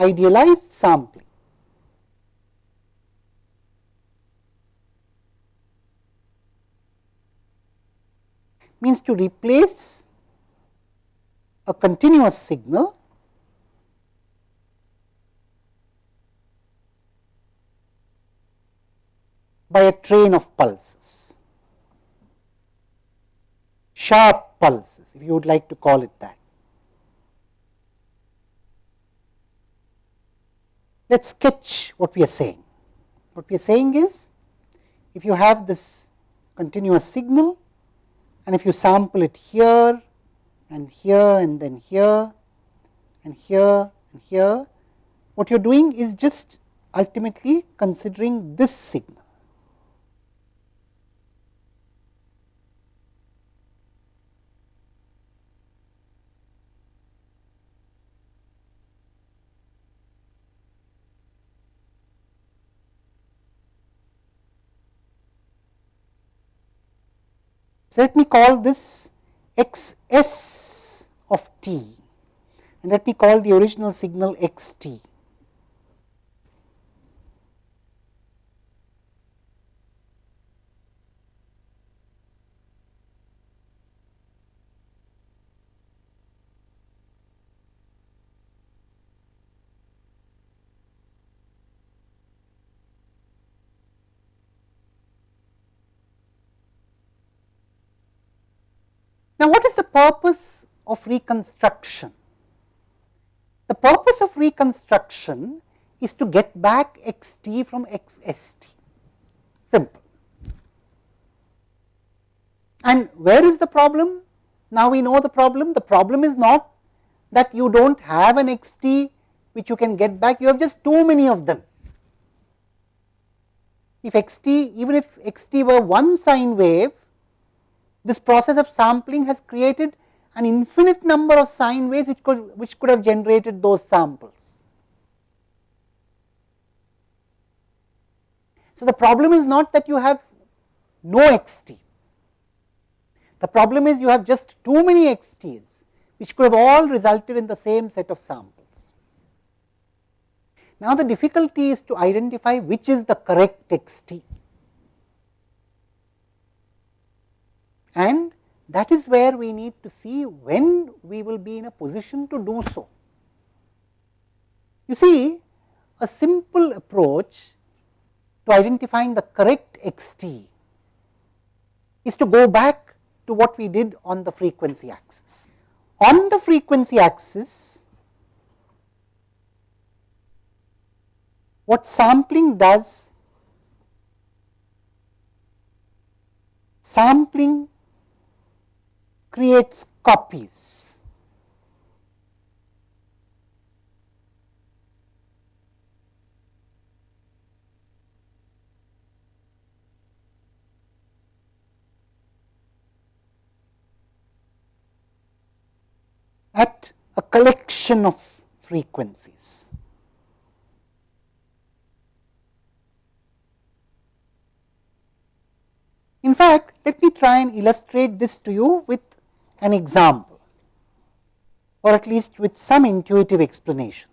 idealized sampling. means to replace a continuous signal by a train of pulses, sharp pulses if you would like to call it that. Let us sketch what we are saying. What we are saying is, if you have this continuous signal and if you sample it here and here and then here and here and here, what you are doing is just ultimately considering this signal. So, let me call this x s of t and let me call the original signal x t. Now, what is the purpose of reconstruction? The purpose of reconstruction is to get back x t from x s t, simple. And where is the problem? Now, we know the problem. The problem is not that you do not have an x t which you can get back, you have just too many of them. If x t, even if x t were one sine wave, this process of sampling has created an infinite number of sine waves which could, which could have generated those samples. So, the problem is not that you have no x t, the problem is you have just too many x t's which could have all resulted in the same set of samples. Now, the difficulty is to identify which is the correct x t. and that is where we need to see when we will be in a position to do so. You see a simple approach to identifying the correct x t is to go back to what we did on the frequency axis. On the frequency axis, what sampling does, sampling creates copies. at a collection of frequencies. In fact, let me try and illustrate this to you with an example or at least with some intuitive explanation.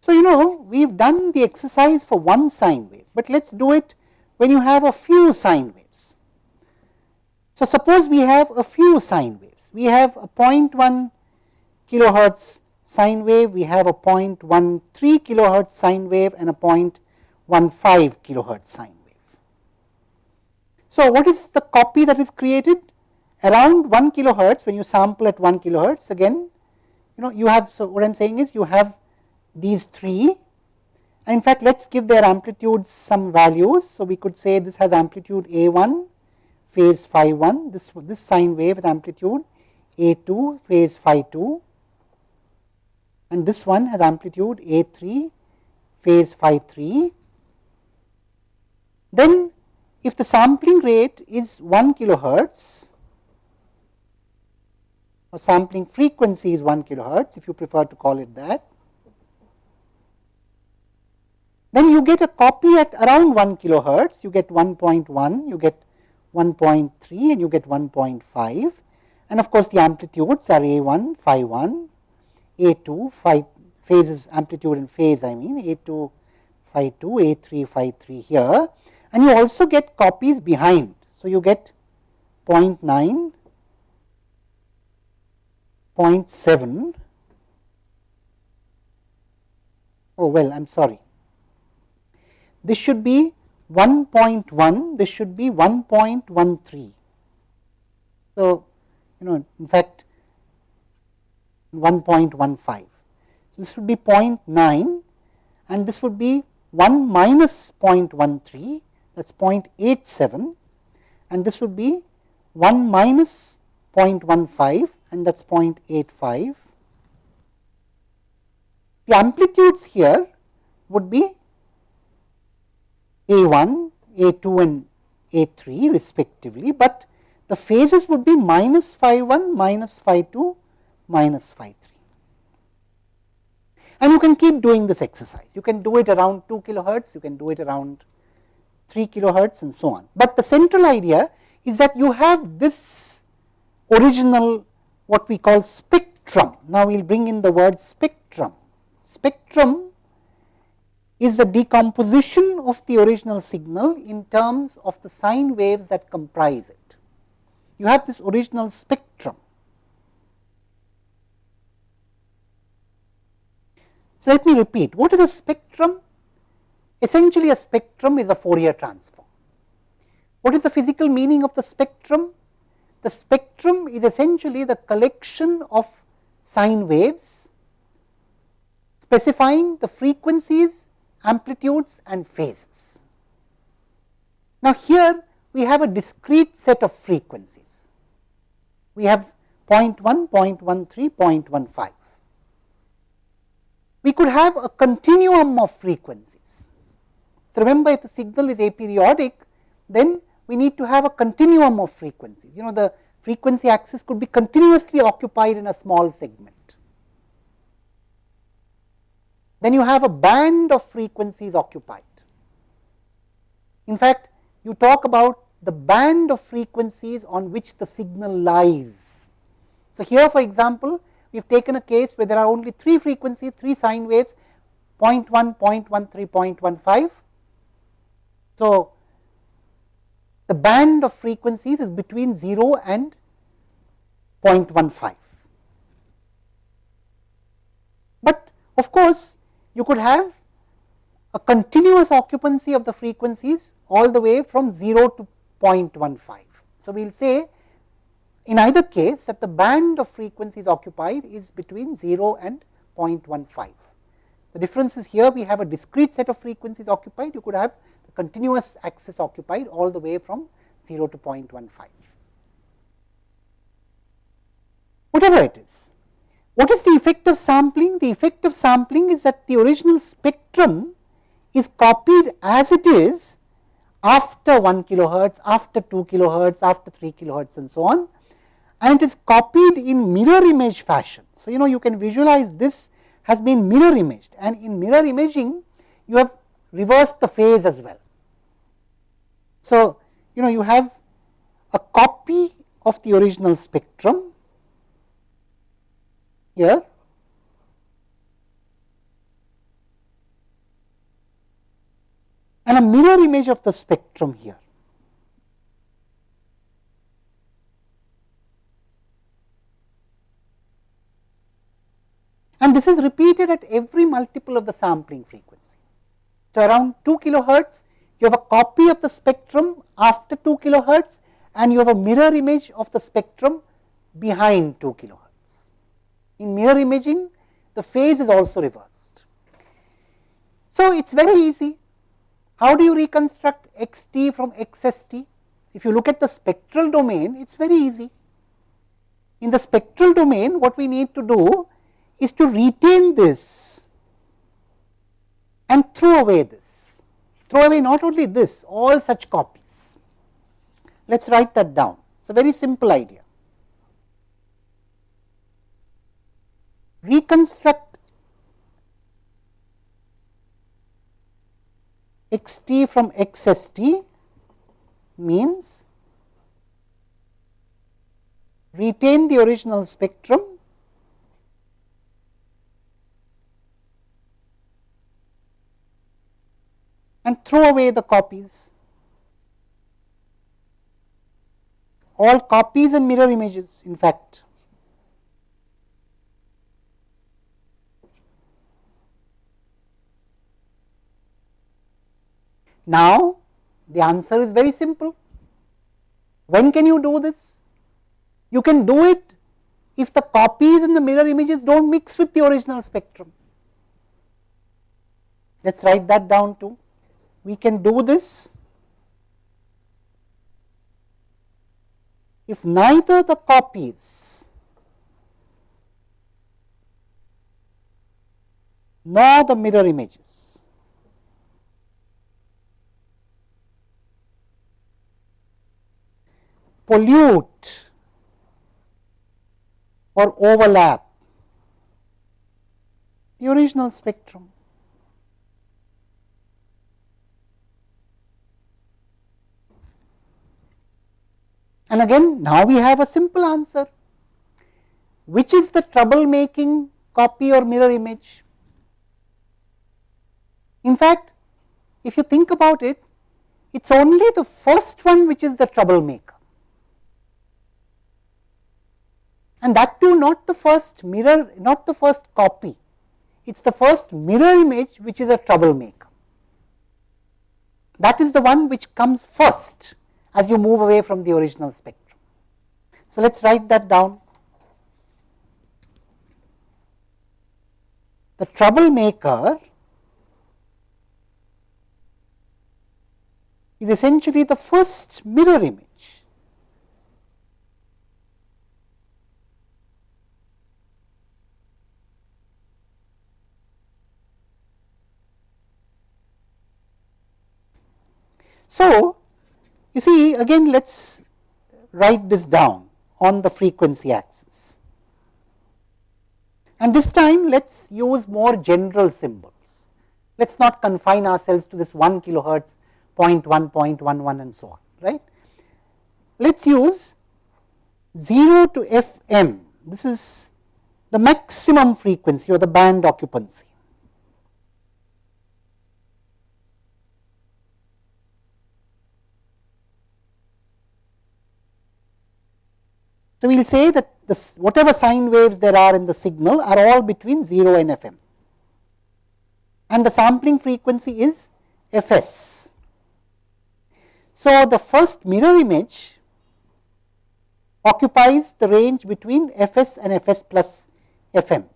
So, you know we have done the exercise for one sine wave, but let us do it when you have a few sine waves. So, suppose we have a few sine waves, we have a 0.1 kilohertz sine wave, we have a 0.13 kilohertz sine wave and a 0.15 kilohertz sine wave. So, what is the copy that is created? Around 1 kilohertz when you sample at 1 kilohertz again you know you have so what I am saying is you have these 3 and in fact let us give their amplitudes some values. So, we could say this has amplitude A 1 phase phi 1 this this sine wave has amplitude A 2 phase phi 2 and this one has amplitude A 3 phase phi 3. Then if the sampling rate is 1 kilohertz or sampling frequency is 1 kilohertz if you prefer to call it that. Then you get a copy at around 1 kilohertz, you get 1.1, you get 1.3 and you get 1.5 and of course, the amplitudes are A 1 phi 1, A 2 phi, phases amplitude and phase I mean A 2 phi 2 A 3 phi 3 here and you also get copies behind. So, you get 0 0.9, 0.7 oh well I am sorry. This should be 1.1 this should be 1.13. So, you know in fact 1.15. So, this would be 0.9 and this would be 1 minus 0.13 that is 0.87 and this would be 1 minus 0.15 and that is 0.85. The amplitudes here would be A1, A2 and A3 respectively, but the phases would be minus phi 1, minus phi 2, minus phi 3. And you can keep doing this exercise. You can do it around 2 kilohertz, you can do it around 3 kilohertz and so on. But the central idea is that you have this original what we call spectrum. Now, we will bring in the word spectrum. Spectrum is the decomposition of the original signal in terms of the sine waves that comprise it. You have this original spectrum. So, let me repeat what is a spectrum? Essentially a spectrum is a Fourier transform. What is the physical meaning of the spectrum? The spectrum is essentially the collection of sine waves specifying the frequencies, amplitudes and phases. Now, here we have a discrete set of frequencies. We have 0.1, 0.13, 0.15. We could have a continuum of frequencies. So, remember if the signal is aperiodic, then we need to have a continuum of frequencies. You know the frequency axis could be continuously occupied in a small segment. Then you have a band of frequencies occupied. In fact, you talk about the band of frequencies on which the signal lies. So, here for example, we have taken a case where there are only 3 frequencies, 3 sine waves 0.1, 0.13, 0.15. So, the band of frequencies is between 0 and 0.15. But of course, you could have a continuous occupancy of the frequencies all the way from 0 to 0.15. So, we will say in either case that the band of frequencies occupied is between 0 and 0.15. The difference is here we have a discrete set of frequencies occupied, you could have continuous axis occupied all the way from 0 to 0.15. Whatever it is. What is the effect of sampling? The effect of sampling is that the original spectrum is copied as it is after 1 kilohertz, after 2 kilohertz, after 3 kilohertz and so on and it is copied in mirror image fashion. So, you know you can visualize this has been mirror imaged and in mirror imaging you have reversed the phase as well. So, you know you have a copy of the original spectrum here and a mirror image of the spectrum here. And this is repeated at every multiple of the sampling frequency. So, around 2 kilohertz you have a copy of the spectrum after 2 kilohertz and you have a mirror image of the spectrum behind 2 kilohertz. In mirror imaging, the phase is also reversed. So, it is very easy. How do you reconstruct x t from x s t? If you look at the spectral domain, it is very easy. In the spectral domain, what we need to do is to retain this and throw away this throw away not only this all such copies. Let us write that down. It is a very simple idea. Reconstruct x t from x s t means retain the original spectrum and throw away the copies. All copies and mirror images in fact. Now, the answer is very simple. When can you do this? You can do it if the copies and the mirror images do not mix with the original spectrum. Let us write that down too. We can do this if neither the copies nor the mirror images pollute or overlap the original spectrum. And again now we have a simple answer which is the trouble making copy or mirror image. In fact, if you think about it, it is only the first one which is the troublemaker. and that too not the first mirror, not the first copy, it is the first mirror image which is a troublemaker. That is the one which comes first as you move away from the original spectrum. So, let us write that down. The troublemaker is essentially the first mirror image. So, you see again let us write this down on the frequency axis and this time let us use more general symbols. Let us not confine ourselves to this 1 kilohertz 0.1, 0.11 and so on right. Let us use 0 to Fm this is the maximum frequency or the band occupancy So, we will say that this whatever sine waves there are in the signal are all between 0 and Fm and the sampling frequency is Fs. So, the first mirror image occupies the range between Fs and Fs plus Fm.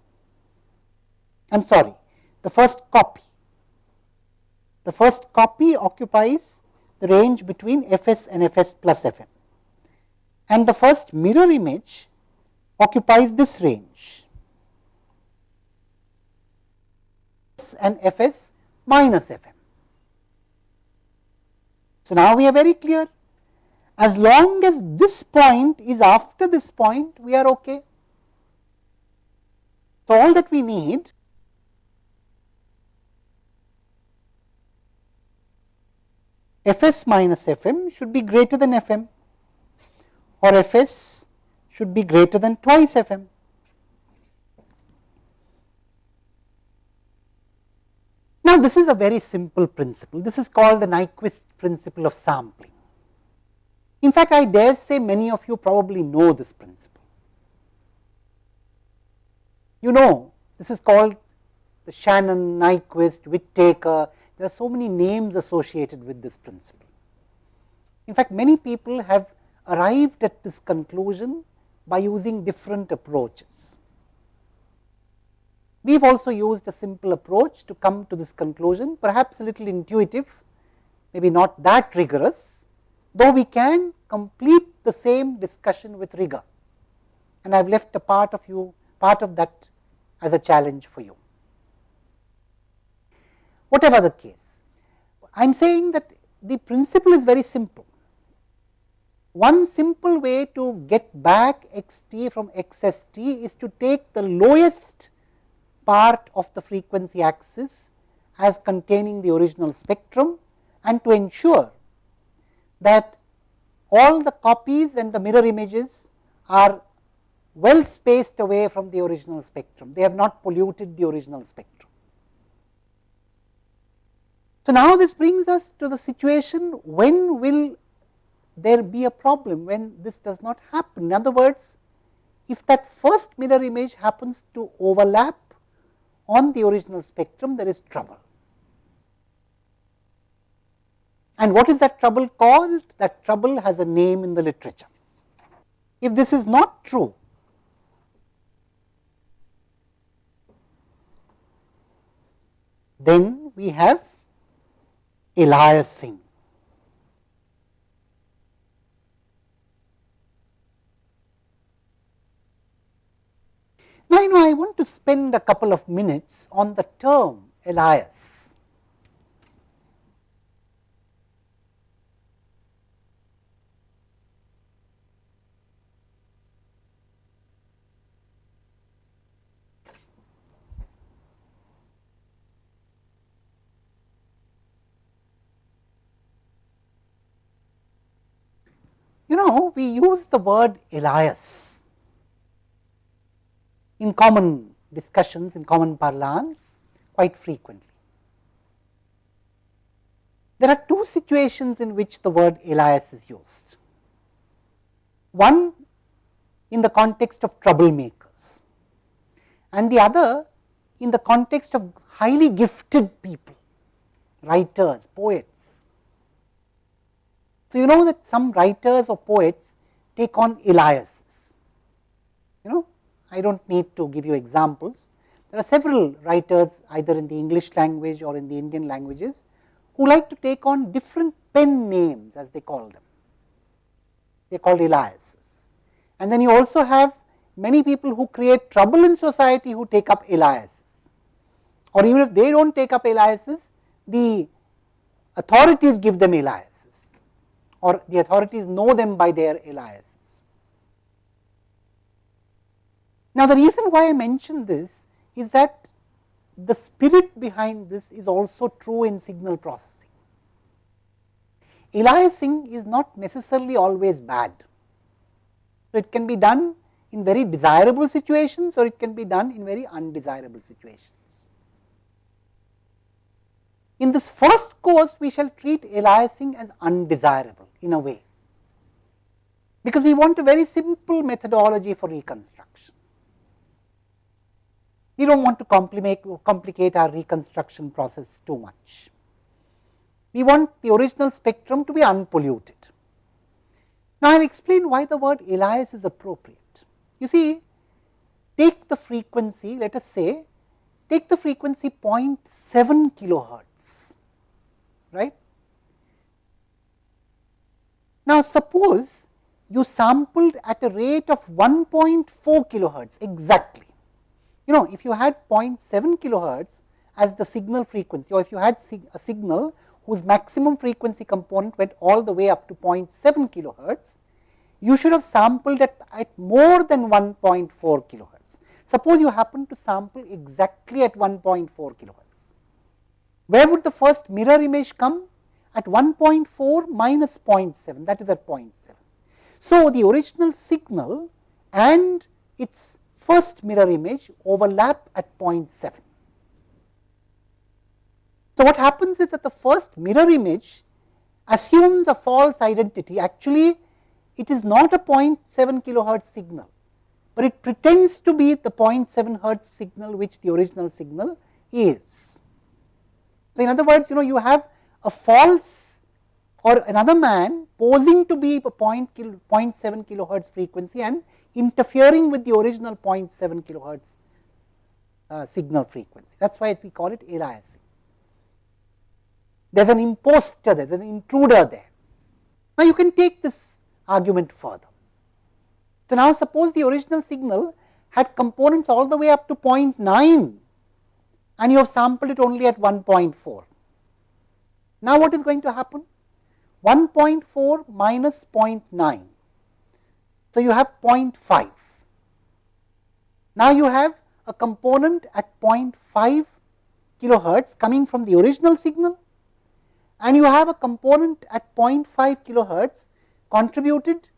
I am sorry, the first copy. The first copy occupies the range between Fs and Fs plus Fm and the first mirror image occupies this range and Fs minus Fm. So, now we are very clear as long as this point is after this point we are ok. So, all that we need Fs minus Fm should be greater than Fm or Fs should be greater than twice Fm. Now, this is a very simple principle. This is called the Nyquist principle of sampling. In fact, I dare say many of you probably know this principle. You know, this is called the Shannon, Nyquist, Whittaker. There are so many names associated with this principle. In fact, many people have arrived at this conclusion by using different approaches. We have also used a simple approach to come to this conclusion, perhaps a little intuitive, maybe not that rigorous, though we can complete the same discussion with rigor. And I have left a part of you, part of that as a challenge for you. Whatever the case, I am saying that the principle is very simple. One simple way to get back x t from x s t is to take the lowest part of the frequency axis as containing the original spectrum and to ensure that all the copies and the mirror images are well spaced away from the original spectrum. They have not polluted the original spectrum. So, now this brings us to the situation when will there be a problem when this does not happen. In other words, if that first mirror image happens to overlap on the original spectrum, there is trouble. And what is that trouble called? That trouble has a name in the literature. If this is not true, then we have aliasing. Now, you know I want to spend a couple of minutes on the term alias. You know we use the word alias in common discussions in common parlance quite frequently. There are two situations in which the word alias is used. One in the context of troublemakers and the other in the context of highly gifted people, writers, poets, so, you know that some writers or poets take on know I do not need to give you examples. There are several writers either in the English language or in the Indian languages who like to take on different pen names as they call them, they are called aliases. And then you also have many people who create trouble in society who take up aliases or even if they do not take up aliases, the authorities give them aliases or the authorities know them by their aliases. Now, the reason why I mention this is that the spirit behind this is also true in signal processing. Aliasing is not necessarily always bad. So, it can be done in very desirable situations or it can be done in very undesirable situations. In this first course, we shall treat aliasing as undesirable in a way, because we want a very simple methodology for reconstruction. We do not want to complicate, complicate our reconstruction process too much. We want the original spectrum to be unpolluted. Now, I will explain why the word alias is appropriate. You see, take the frequency, let us say, take the frequency 0.7 kilohertz, right. Now, suppose you sampled at a rate of 1.4 kilohertz exactly. You know, if you had 0.7 kilohertz as the signal frequency or if you had sig a signal whose maximum frequency component went all the way up to 0.7 kilohertz, you should have sampled at, at more than 1.4 kilohertz. Suppose you happen to sample exactly at 1.4 kilohertz. Where would the first mirror image come? at 1.4 minus 0.7 that is at 0.7. So, the original signal and its first mirror image overlap at 0.7. So, what happens is that the first mirror image assumes a false identity actually it is not a 0.7 kilohertz signal, but it pretends to be the 0.7 hertz signal which the original signal is. So, in other words you know you have a false or another man posing to be a 0.7 kilohertz frequency and interfering with the original 0.7 kilohertz uh, signal frequency. That is why we call it aliasing. There is an impostor, there is an intruder there. Now, you can take this argument further. So, now suppose the original signal had components all the way up to 0.9 and you have sampled it only at 1.4. Now, what is going to happen? 1.4 minus 0.9. So, you have 0.5. Now, you have a component at 0.5 kilohertz coming from the original signal and you have a component at 0.5 kilohertz contributed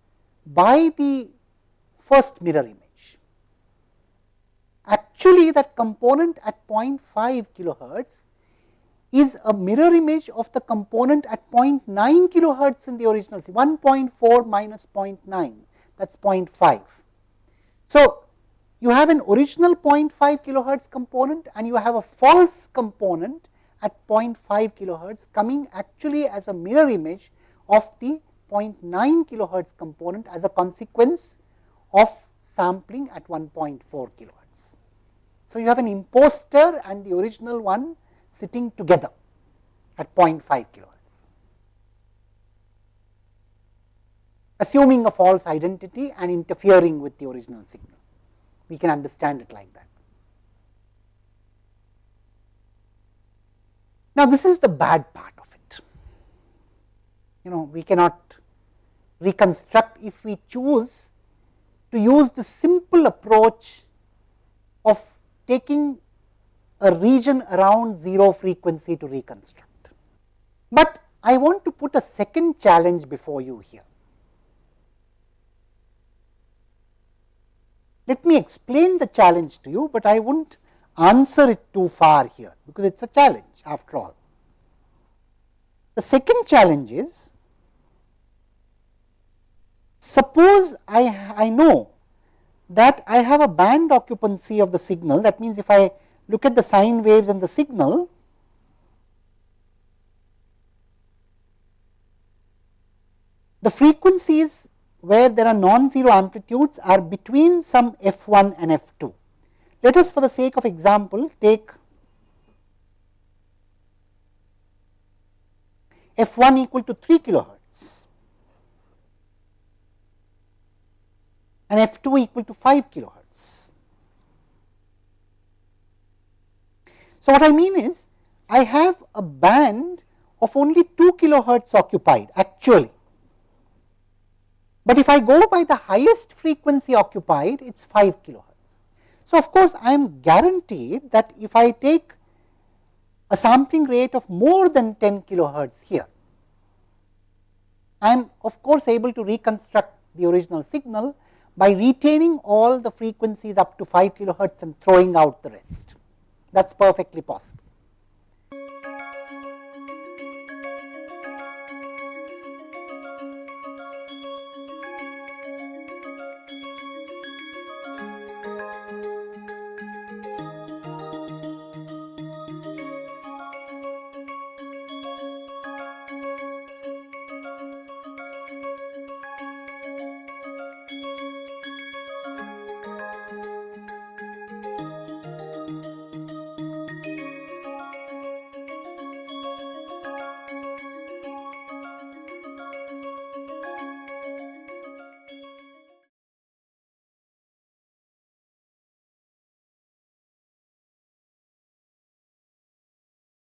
by the first mirror image. Actually, that component at 0.5 kilohertz is a mirror image of the component at 0.9 kilohertz in the original 1.4 minus 0.9 that is 0.5. So, you have an original 0.5 kilohertz component and you have a false component at 0.5 kilohertz coming actually as a mirror image of the 0.9 kilohertz component as a consequence of sampling at 1.4 kilohertz. So, you have an imposter and the original one sitting together at 0.5 kilohertz. Assuming a false identity and interfering with the original signal, we can understand it like that. Now, this is the bad part of it. You know, we cannot reconstruct if we choose to use the simple approach of taking a region around 0 frequency to reconstruct. But I want to put a second challenge before you here. Let me explain the challenge to you, but I would not answer it too far here, because it is a challenge after all. The second challenge is, suppose I, I know that I have a band occupancy of the signal, that means if I look at the sine waves and the signal, the frequencies where there are non-zero amplitudes are between some f 1 and f 2. Let us for the sake of example take f 1 equal to 3 kilohertz and f 2 equal to 5 kilohertz. So, what I mean is I have a band of only 2 kilohertz occupied actually, but if I go by the highest frequency occupied it is 5 kilohertz. So, of course, I am guaranteed that if I take a sampling rate of more than 10 kilohertz here. I am of course able to reconstruct the original signal by retaining all the frequencies up to 5 kilohertz and throwing out the rest. That is perfectly possible.